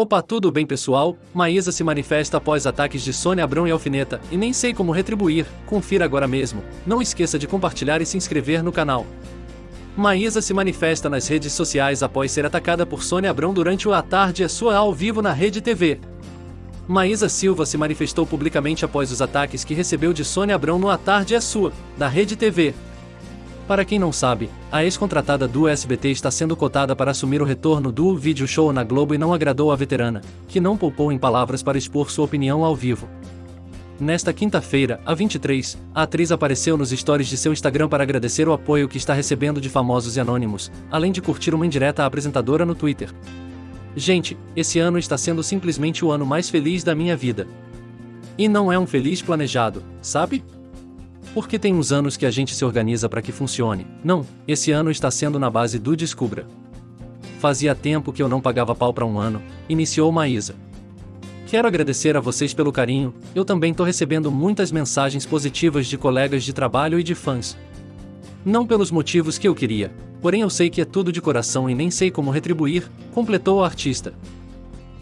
Opa, tudo bem pessoal? Maísa se manifesta após ataques de Sônia Abrão e Alfineta, e nem sei como retribuir, confira agora mesmo. Não esqueça de compartilhar e se inscrever no canal. Maísa se manifesta nas redes sociais após ser atacada por Sônia Abrão durante o A Tarde é Sua ao vivo na Rede TV. Maísa Silva se manifestou publicamente após os ataques que recebeu de Sônia Abrão no A Tarde é Sua, da Rede TV. Para quem não sabe, a ex-contratada do SBT está sendo cotada para assumir o retorno do vídeo show na Globo e não agradou a veterana, que não poupou em palavras para expor sua opinião ao vivo. Nesta quinta-feira, a 23, a atriz apareceu nos stories de seu Instagram para agradecer o apoio que está recebendo de famosos e anônimos, além de curtir uma indireta à apresentadora no Twitter. Gente, esse ano está sendo simplesmente o ano mais feliz da minha vida. E não é um feliz planejado, sabe? Porque tem uns anos que a gente se organiza para que funcione. Não, esse ano está sendo na base do Descubra. Fazia tempo que eu não pagava pau para um ano, iniciou Maísa. Quero agradecer a vocês pelo carinho, eu também tô recebendo muitas mensagens positivas de colegas de trabalho e de fãs. Não pelos motivos que eu queria, porém eu sei que é tudo de coração e nem sei como retribuir, completou o artista.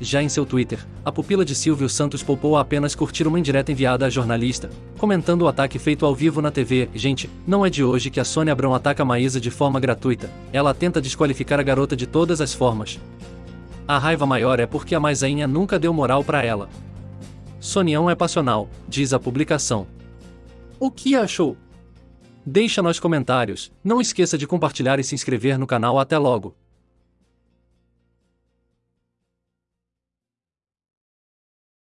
Já em seu Twitter, a pupila de Silvio Santos poupou a apenas curtir uma indireta enviada à jornalista, comentando o ataque feito ao vivo na TV. Gente, não é de hoje que a Sônia Abrão ataca a Maísa de forma gratuita, ela tenta desqualificar a garota de todas as formas. A raiva maior é porque a Maisainha nunca deu moral para ela. Sonião é passional, diz a publicação. O que achou? Deixa nos comentários, não esqueça de compartilhar e se inscrever no canal até logo.